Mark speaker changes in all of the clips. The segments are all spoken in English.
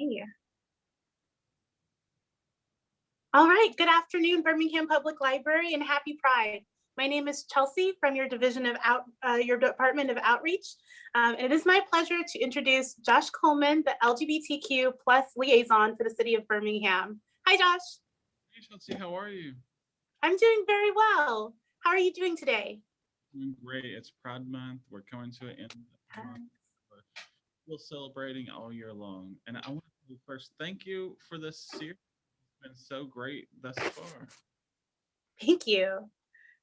Speaker 1: Okay. All right, good afternoon, Birmingham Public Library and happy Pride. My name is Chelsea from your division of out, uh, your Department of Outreach. Um, and it is my pleasure to introduce Josh Coleman, the LGBTQ plus liaison for the city of Birmingham. Hi, Josh.
Speaker 2: Hey, Chelsea, how are you?
Speaker 1: I'm doing very well. How are you doing today?
Speaker 2: Doing great. It's Pride Month. We're coming to an end. of but celebrating all year long. And I want to first thank you for this series. It's been so great thus far.
Speaker 1: Thank you.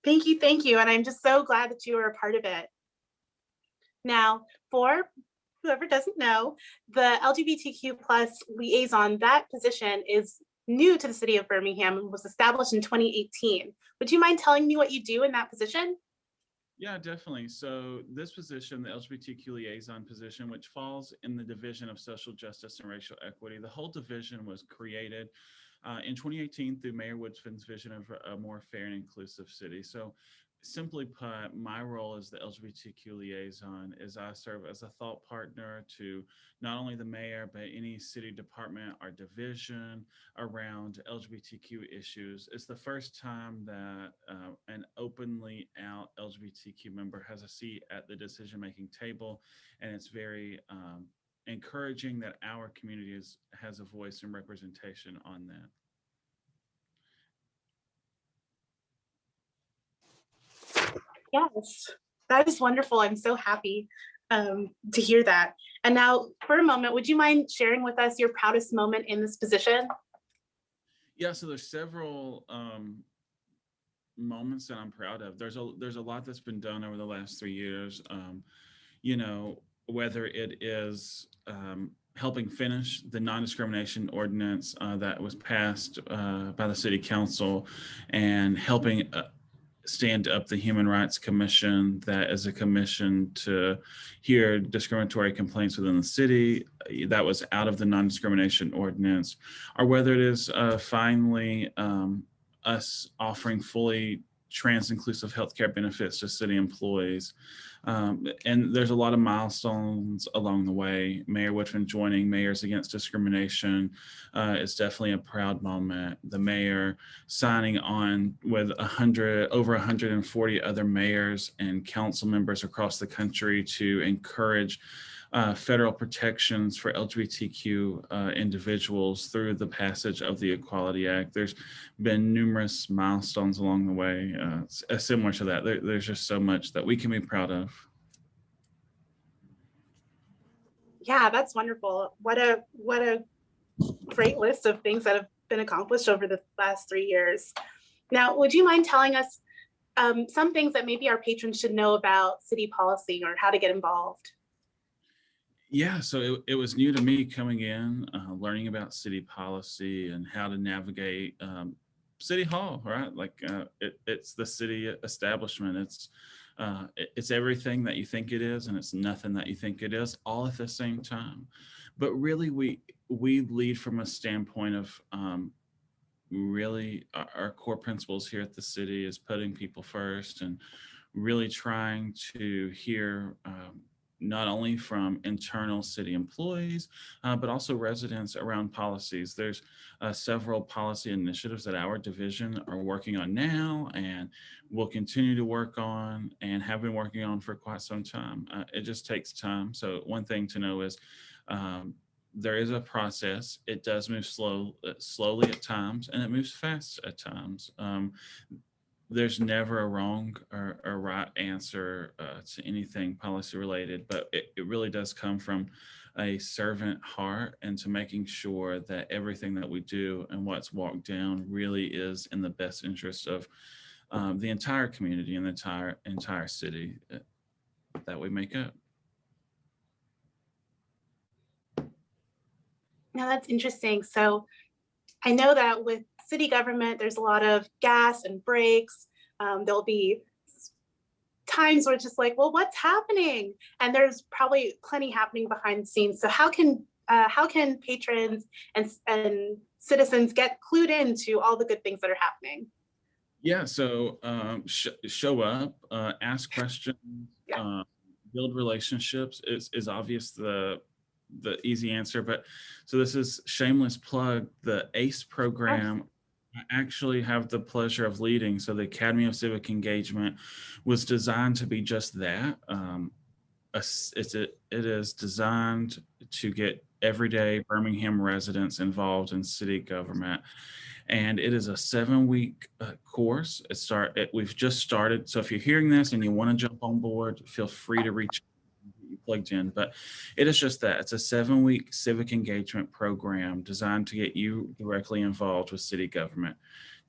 Speaker 1: Thank you, thank you. And I'm just so glad that you are a part of it. Now, for whoever doesn't know, the LGBTQ plus liaison, that position is new to the city of Birmingham and was established in 2018. Would you mind telling me what you do in that position?
Speaker 2: Yeah, definitely. So this position, the LGBTQ liaison position, which falls in the Division of Social Justice and Racial Equity, the whole division was created uh, in 2018 through Mayor Woodfin's vision of a more fair and inclusive city. So simply put, my role as the LGBTQ liaison is I serve as a thought partner to not only the mayor, but any city department or division around LGBTQ issues. It's the first time that uh, an openly out LGBTQ member has a seat at the decision-making table, and it's very um, encouraging that our community is, has a voice and representation on that.
Speaker 1: Yes, that is wonderful. I'm so happy um, to hear that. And now for a moment, would you mind sharing with us your proudest moment in this position?
Speaker 2: Yeah, so there's several um, moments that I'm proud of. There's a there's a lot that's been done over the last three years. Um, you know, whether it is um, helping finish the non-discrimination ordinance uh, that was passed uh, by the city council and helping uh, stand up the Human Rights Commission that is a commission to hear discriminatory complaints within the city that was out of the non-discrimination ordinance or whether it is uh, finally um, us offering fully trans inclusive healthcare benefits to city employees. Um, and there's a lot of milestones along the way. Mayor Woodfin joining Mayors Against Discrimination uh, is definitely a proud moment. The mayor signing on with 100, over 140 other mayors and council members across the country to encourage uh, federal protections for LGBTQ uh, individuals through the passage of the Equality Act. There's been numerous milestones along the way uh, similar to that. There, there's just so much that we can be proud of.
Speaker 1: Yeah, that's wonderful. What a what a great list of things that have been accomplished over the last three years. Now, would you mind telling us um, some things that maybe our patrons should know about city policy or how to get involved?
Speaker 2: Yeah, so it, it was new to me coming in, uh, learning about city policy and how to navigate um, City Hall, right? Like uh, it, it's the city establishment. It's uh, it, it's everything that you think it is, and it's nothing that you think it is, all at the same time. But really, we we lead from a standpoint of um, really our, our core principles here at the city is putting people first and really trying to hear um, not only from internal city employees, uh, but also residents around policies. There's uh, several policy initiatives that our division are working on now and will continue to work on and have been working on for quite some time. Uh, it just takes time. So one thing to know is um, there is a process. It does move slow, uh, slowly at times, and it moves fast at times. Um, there's never a wrong or, or right answer uh, to anything policy related, but it, it really does come from a servant heart and to making sure that everything that we do and what's walked down really is in the best interest of um, the entire community and the entire entire city uh, that we make up.
Speaker 1: Now that's interesting. So I know that with city government, there's a lot of gas and brakes. Um, there'll be times where it's just like, well, what's happening? And there's probably plenty happening behind the scenes. So how can uh, how can patrons and, and citizens get clued into all the good things that are happening?
Speaker 2: Yeah, so um, sh show up, uh, ask questions, yeah. uh, build relationships is, is obvious the the easy answer, but so this is shameless plug. The ACE program I actually have the pleasure of leading. So the Academy of Civic Engagement was designed to be just that. Um, it's a, it is designed to get everyday Birmingham residents involved in city government. And it is a seven week uh, course. It start, it, we've just started. So if you're hearing this and you want to jump on board, feel free to reach plugged in, but it is just that. It's a seven week civic engagement program designed to get you directly involved with city government,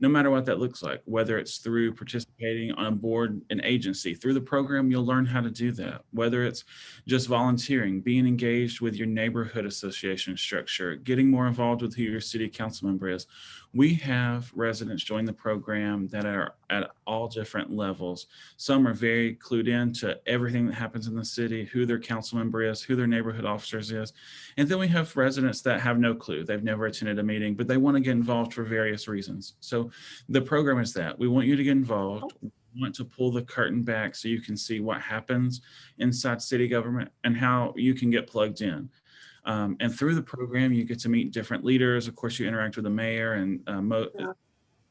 Speaker 2: no matter what that looks like, whether it's through participating on a board, an agency. Through the program, you'll learn how to do that, whether it's just volunteering, being engaged with your neighborhood association structure, getting more involved with who your city council member is. We have residents join the program that are at all different levels. Some are very clued in to everything that happens in the city, who their council member is, who their neighborhood officers is. And then we have residents that have no clue. They've never attended a meeting, but they want to get involved for various reasons. So the program is that we want you to get involved. We want to pull the curtain back so you can see what happens inside city government and how you can get plugged in. Um, and through the program, you get to meet different leaders. Of course, you interact with the mayor and uh,
Speaker 1: Yeah.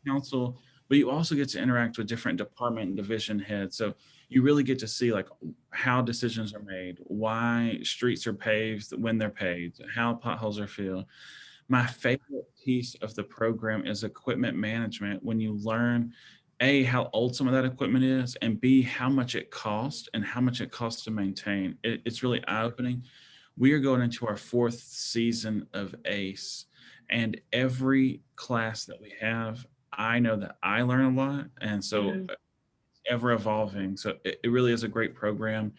Speaker 2: council, but you also get to interact with different department and division heads. So you really get to see like how decisions are made, why streets are paved when they're paved, how potholes are filled. My favorite piece of the program is equipment management when you learn a how old some of that equipment is and b how much it costs and how much it costs to maintain it, it's really eye-opening we are going into our fourth season of ace and every class that we have i know that i learn a lot and so
Speaker 1: Mhm.
Speaker 2: uh, ever evolving so it, it really is a great program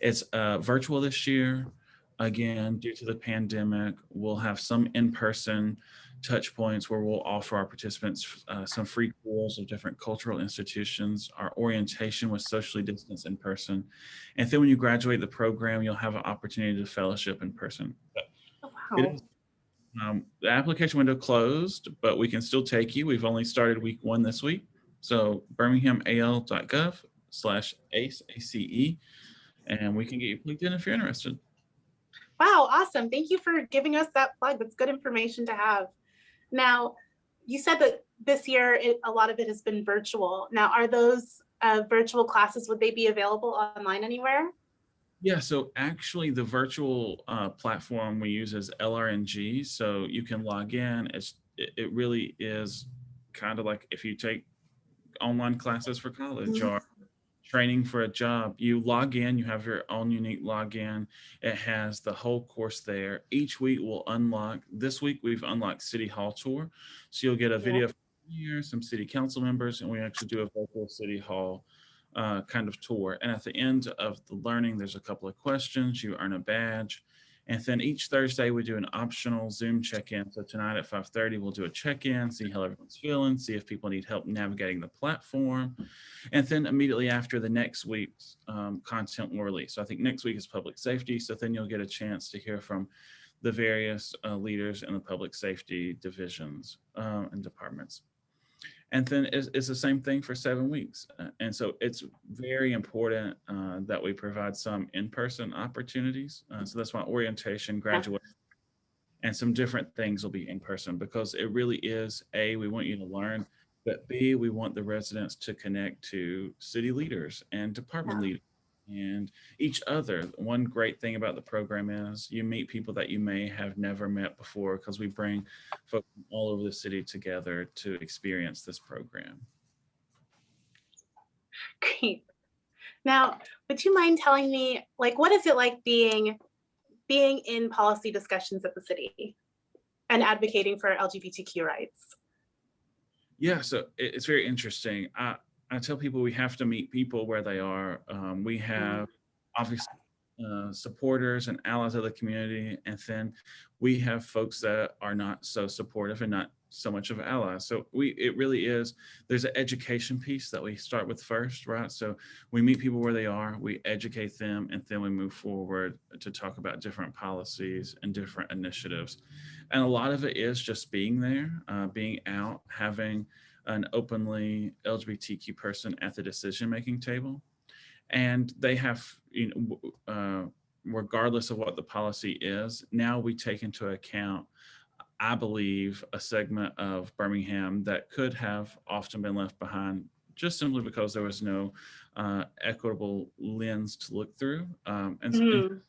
Speaker 2: it's uh, virtual this year again due to the pandemic we'll have some in-person touch points where we'll offer our participants uh, some free tours of different cultural institutions. Our orientation was socially distanced in person. And then when you graduate the program, you'll have an opportunity to fellowship in person.
Speaker 1: Oh, wow.
Speaker 2: is- um, the application window closed, but we can still take you. We've only started week one this week. So birminghamal.gov slash ACE, A-C-E, and we can get you plugged in if you're interested.
Speaker 1: Wow, awesome. Thank you for giving us that plug. That's good information to have. Now, you said that this year, it, a lot of it has been virtual. Now, are those uh, virtual classes, would they be available online anywhere?
Speaker 2: Yeah, so actually the virtual uh, platform we use is LRNG. So you can log in. It's it, it really is kind of like if you take online classes for college
Speaker 1: Mhm.
Speaker 2: or training for a job, you log in, you have your own unique login. It has the whole course there. Each week we'll unlock. This week we've unlocked City Hall tour. So you'll get a
Speaker 1: Yeah.
Speaker 2: video from here, some city council members, and we actually do a virtual City Hall uh, kind of tour. And at the end of the learning, there's a couple of questions. You earn a badge. And then each Thursday, we do an optional Zoom check-in. So tonight at 5.30, we'll do a check-in, see how everyone's feeling, see if people need help navigating the platform. And then immediately after the next week's um, content will release. So I think next week is public safety. So then you'll get a chance to hear from the various uh, leaders in the public safety divisions uh, and departments. And then it's, it's the same thing for seven weeks. Uh, and so it's very important uh, that we provide some in-person opportunities. Uh, so that's why orientation, graduation, and some different things will be in person because it really is A, we want you to learn, but B, we want the residents to connect to city leaders and department
Speaker 1: Yeah.
Speaker 2: leaders and each other. One great thing about the program is you meet people that you may have never met before because we bring folks from all over the city together to experience this program.
Speaker 1: Great. Now, would you mind telling me, like, what is it like being being in policy discussions at the city and advocating for LGBTQ rights?
Speaker 2: Yeah, so it's very interesting. I, I tell people we have to meet people where they are. Um, we have obviously uh, supporters and allies of the community, and then we have folks that are not so supportive and not so much of allies. So we it really is. There's an education piece that we start with first, right? So we meet people where they are, we educate them, and then we move forward to talk about different policies and different initiatives. And a lot of it is just being there, uh, being out, having an openly LGBTQ person at the decision-making table. And they have, you know, uh, regardless of what the policy is, now we take into account, I believe, a segment of Birmingham that could have often been left behind just simply because there was no uh, equitable lens to look through. Um, and, and
Speaker 1: Mhm.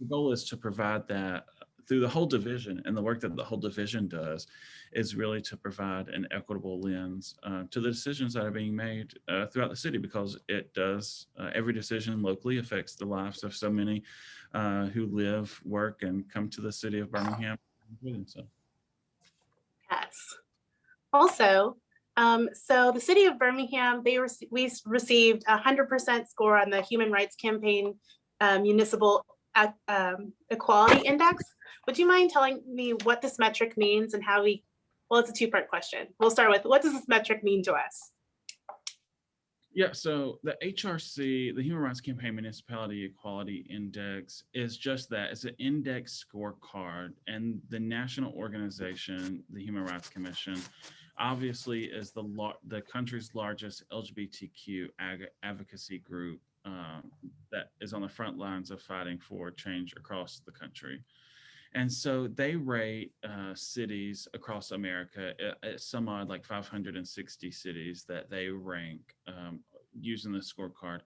Speaker 2: the goal is to provide that through the whole division and the work that the whole division does is really to provide an equitable lens uh, to the decisions that are being made uh, throughout the city because it does uh, every decision locally affects the lives of so many uh, who live work and come to the city of birmingham
Speaker 1: Yes. Also, um, so the city of Birmingham, they we received a hundred percent score on the Human Rights Campaign uh, Municipal um, Equality Index. Would you mind telling me what this metric means and how we, well, it's a two-part question. We'll start with, what does this metric mean to us?
Speaker 2: Yeah, so the HRC, the Human Rights Campaign Municipality Equality Index is just that. It's an index scorecard and the national organization, the Human Rights Commission, obviously is the the country's largest LGBTQ advocacy group um, that is on the front lines of fighting for change across the country. And so they rate uh, cities across America, uh, uh, some odd like 560 cities that they rank um, using the scorecard.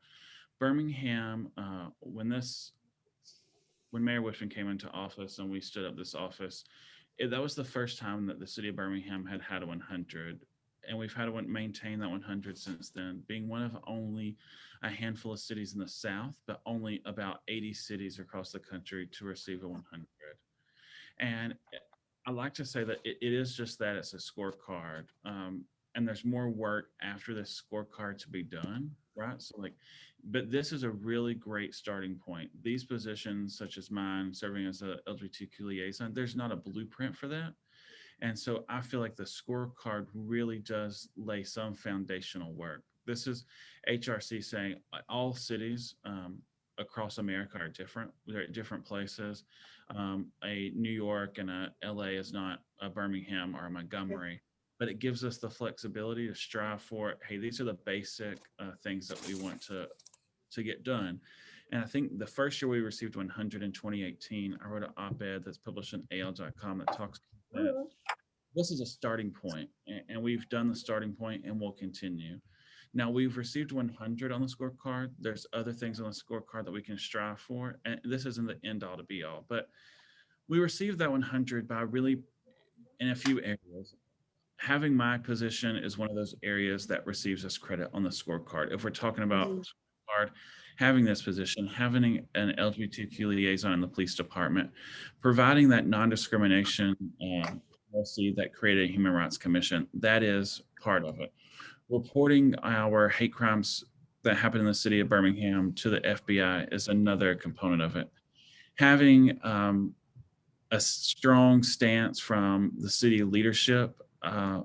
Speaker 2: Birmingham, uh, when this, when Mayor Woodfin came into office and we stood up this office, it, that was the first time that the city of Birmingham had had a 100. And we've had to maintain that 100 since then, being one of only a handful of cities in the South, but only about 80 cities across the country to receive a 100. And I like to say that it, it is just that it's a scorecard. Um, and there's more work after this scorecard to be done, right? So like, but this is a really great starting point. These positions, such as mine, serving as a LGBTQ liaison, there's not a blueprint for that. And so I feel like the scorecard really does lay some foundational work. This is HRC saying all cities um, across America are different. They're at different places. Um, a New York and a LA is not a Birmingham or a Montgomery, but it gives us the flexibility to strive for, hey, these are the basic uh, things that we want to, to get done. And I think the first year we received 100 in 2018, I wrote an op-ed that's published in AL.com that talks about that this is a starting point, and, we've done the starting point and we'll continue. Now we've received 100 on the scorecard. There's other things on the scorecard that we can strive for, and this isn't the end all to be all, but we received that 100 by really, in a few areas, having my position is one of those areas that receives us credit on the scorecard. If we're talking about
Speaker 1: Mhm.
Speaker 2: scorecard, having this position, having an LGBTQ liaison in the police department, providing that non-discrimination um, policy that created a Human Rights Commission, that is part of it. Reporting our hate crimes that happen in the city of Birmingham to the FBI is another component of it. Having um, a strong stance from the city leadership uh,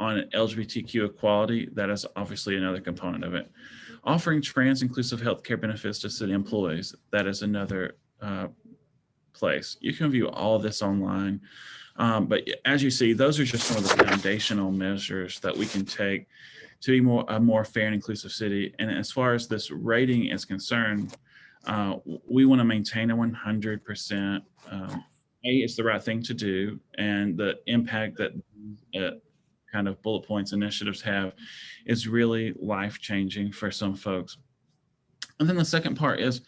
Speaker 2: on LGBTQ equality, that is obviously another component of it. Offering trans inclusive healthcare benefits to city employees, that is another uh, place. You can view all this online. Um, but as you see, those are just some of the foundational measures that we can take to be more a more fair and inclusive city. And as far as this rating is concerned, uh, we want to maintain a 100%. Um, a, it's the right thing to do, and the impact that uh, kind of bullet points initiatives have is really life changing for some folks. And then the second part is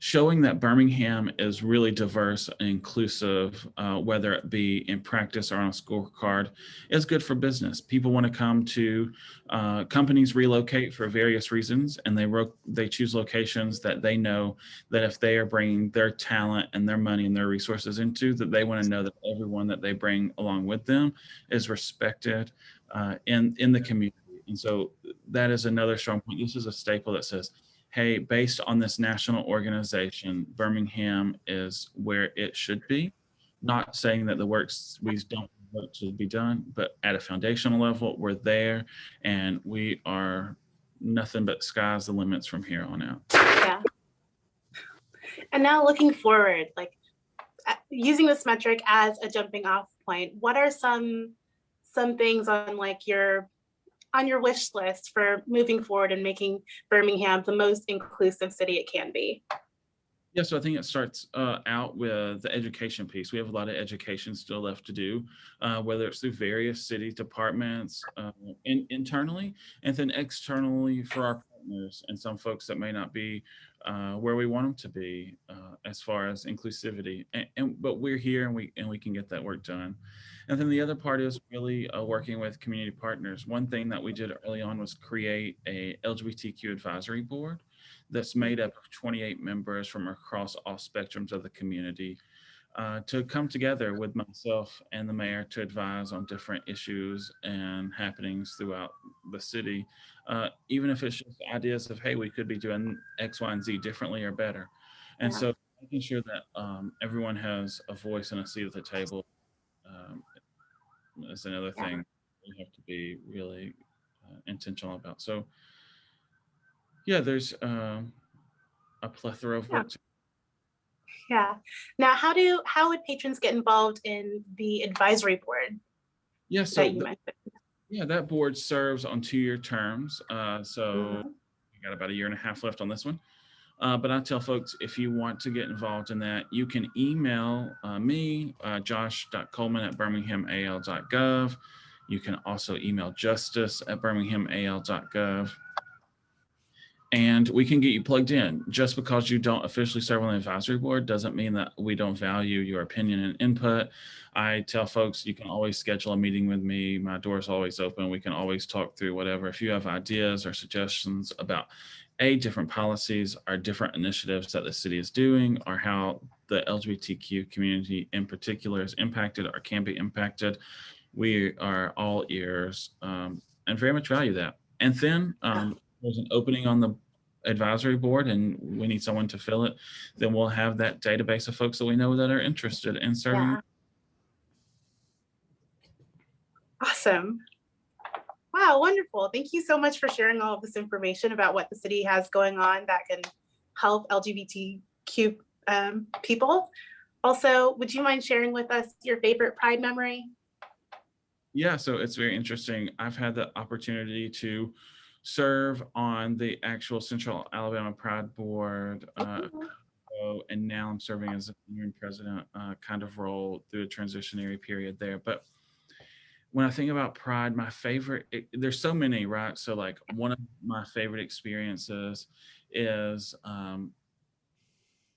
Speaker 2: showing that Birmingham is really diverse and inclusive, uh, whether it be in practice or on a scorecard, is good for business. People want to come to uh, companies relocate for various reasons, and they they choose locations that they know that if they are bringing their talent and their money and their resources into, that they want to know that everyone that they bring along with them is respected uh, in in the community. And so that is another strong point. This is a staple that says hey, based on this national organization, Birmingham is where it should be. Not saying that the works we don't work to be done, but at a foundational level, we're there and we are nothing but sky's the limits from here on out.
Speaker 1: Yeah. And now looking forward, like uh, using this metric as a jumping off point, what are some some things on like your on your wish list for moving forward and making Birmingham the most inclusive city it can be?
Speaker 2: Yeah, so I think it starts uh, out with the education piece. We have a lot of education still left to do, uh, whether it's through various city departments uh, in, internally and then externally for our partners and some folks that may not be uh, where we want them to be uh, as far as inclusivity. And, and but we're here and we and we can get that work done. And then the other part is really uh, working with community partners. One thing that we did early on was create a LGBTQ advisory board that's made up of 28 members from across all spectrums of the community uh, to come together with myself and the mayor to advise on different issues and happenings throughout the city, uh, even if it's just ideas of, hey, we could be doing X, Y, and Z differently or better. And
Speaker 1: Yeah.
Speaker 2: so making sure that um, everyone has a voice and a seat at the table um, is another
Speaker 1: Yeah.
Speaker 2: thing we have to be really uh, intentional about. So yeah, there's um, a plethora of
Speaker 1: Yeah.
Speaker 2: work.
Speaker 1: Yeah. Now, how do how would patrons get involved in the advisory board
Speaker 2: Yeah, so
Speaker 1: that you
Speaker 2: th-
Speaker 1: mentioned?
Speaker 2: yeah, that board serves on two-year terms. Uh, so
Speaker 1: Mhm.
Speaker 2: we got about a year and a half left on this one. Uh, but I tell folks if you want to get involved in that, you can email uh, me, uh, josh.coleman at birminghamal.gov. You can also email justice at birminghamal.gov. And we can get you plugged in. Just because you don't officially serve on the advisory board doesn't mean that we don't value your opinion and input. I tell folks you can always schedule a meeting with me. My door is always open. We can always talk through whatever. If you have ideas or suggestions about a different policies or different initiatives that the city is doing or how the LGBTQ community in particular is impacted or can be impacted, we are all ears um, and very much value that. And then um, there's an opening on the advisory board and we need someone to fill it, then we'll have that database of folks that we know that are interested in serving.
Speaker 1: Yeah. Awesome. Wow, wonderful. Thank you so much for sharing all of this information about what the city has going on that can help LGBTQ um, people. Also, would you mind sharing with us your favorite Pride memory?
Speaker 2: Yeah, so it's very interesting. I've had the opportunity to serve on the actual Central Alabama Pride Board, uh, and now I'm serving as a interim president uh, kind of role through a transitionary period there. But when I think about Pride, my favorite, it, there's so many, right? So like one of my favorite experiences is um,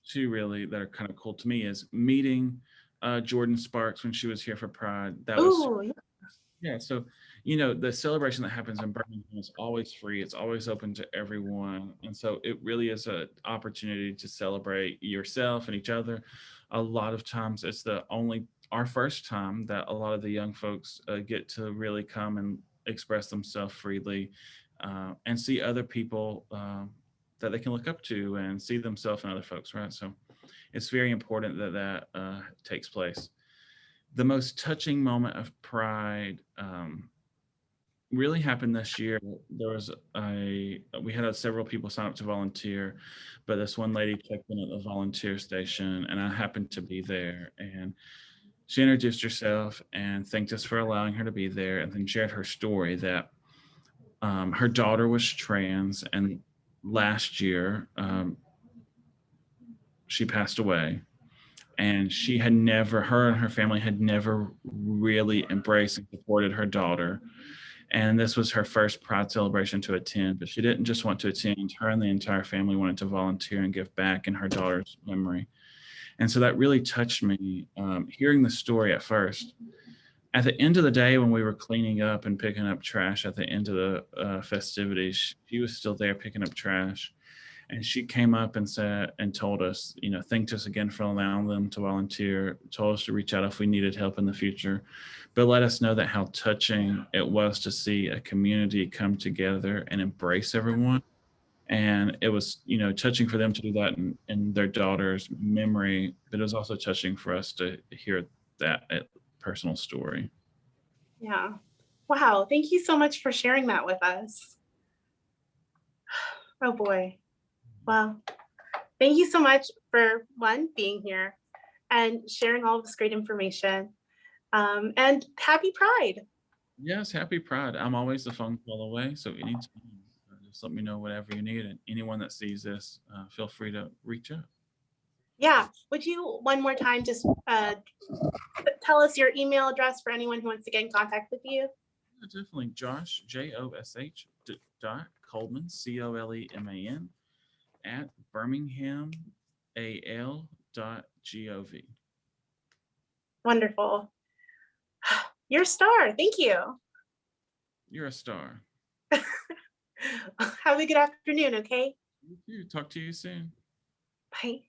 Speaker 2: two really that are kind of cool to me is meeting uh, Jordin Sparks when she was here for Pride. That was
Speaker 1: Ooh, yeah.
Speaker 2: yeah, so you know the celebration that happens in Birmingham is always free. It's always open to everyone, and so it really is an opportunity to celebrate yourself and each other. A lot of times, it's the only our first time that a lot of the young folks uh, get to really come and express themselves freely uh, and see other people um, that they can look up to and see themselves and other folks. Right, so it's very important that that uh, takes place the most touching moment of pride um, really happened this year. There was a we had a, several people sign up to volunteer, but this one lady checked in at the volunteer station, and I happened to be there. And she introduced herself and thanked us for allowing her to be there, and then shared her story that um, her daughter was trans, and last year um, she passed away. And she had never her and her family had never really embraced and supported her daughter. And this was her first pride celebration to attend but she didn't just want to attend. Her and the entire family wanted to volunteer and give back in her daughter's memory and so that really touched me um, hearing the story at first. At the end of the day when we were cleaning up and picking up trash at the end of the uh, festivities she was still there picking up trash. And she came up and said and told us you know thanked us again for allowing them to volunteer told us to reach out if we needed help in the future but let us know that how touching it was to see a community come together and embrace everyone and it was you know touching for them to do that in, in their daughter's memory but it was also touching for us to hear that uh, personal story
Speaker 1: Yeah. Wow. Thank you so much for sharing that with us. Oh boy. Wow. Thank you so much for one, being here and sharing all this great information. Um, and happy Pride.
Speaker 2: yes happy pride i'm always the phone call away so anytime just let me know whatever you need and anyone that sees this uh, feel free to reach out
Speaker 1: Yeah, would you one more time just uh, tell us your email address for anyone who wants to get in contact with you?
Speaker 2: Yeah, Definitely Josh, J-O-S-H dot Coleman, C O L E M A N at Birmingham A L dot G O V.
Speaker 1: Wonderful. You're a star. Thank you.
Speaker 2: You're a star.
Speaker 1: Have a good afternoon, okay?
Speaker 2: You too. Talk to you soon.
Speaker 1: Bye.